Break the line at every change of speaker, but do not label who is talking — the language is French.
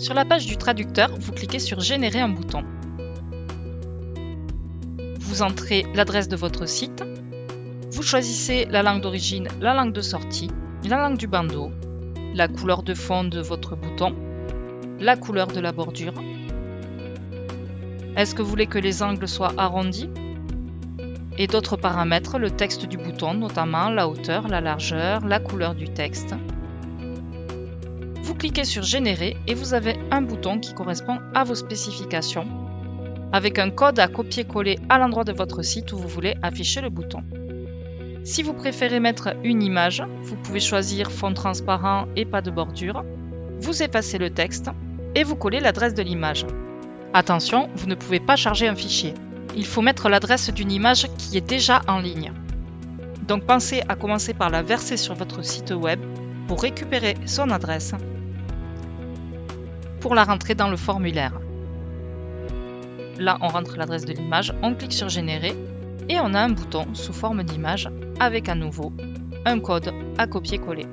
Sur la page du traducteur, vous cliquez sur Générer un bouton. Vous entrez l'adresse de votre site. Vous choisissez la langue d'origine, la langue de sortie, la langue du bandeau, la couleur de fond de votre bouton, la couleur de la bordure. Est-ce que vous voulez que les angles soient arrondis? Et d'autres paramètres, le texte du bouton, notamment la hauteur, la largeur, la couleur du texte. Vous cliquez sur Générer et vous avez un bouton qui correspond à vos spécifications, avec un code à copier-coller à l'endroit de votre site où vous voulez afficher le bouton. Si vous préférez mettre une image, vous pouvez choisir fond transparent et pas de bordure. Vous effacez le texte et vous collez l'adresse de l'image. Attention, vous ne pouvez pas charger un fichier. Il faut mettre l'adresse d'une image qui est déjà en ligne. Donc pensez à commencer par la verser sur votre site web pour récupérer son adresse pour la rentrer dans le formulaire. Là, on rentre l'adresse de l'image, on clique sur Générer et on a un bouton sous forme d'image avec à nouveau un code à copier-coller.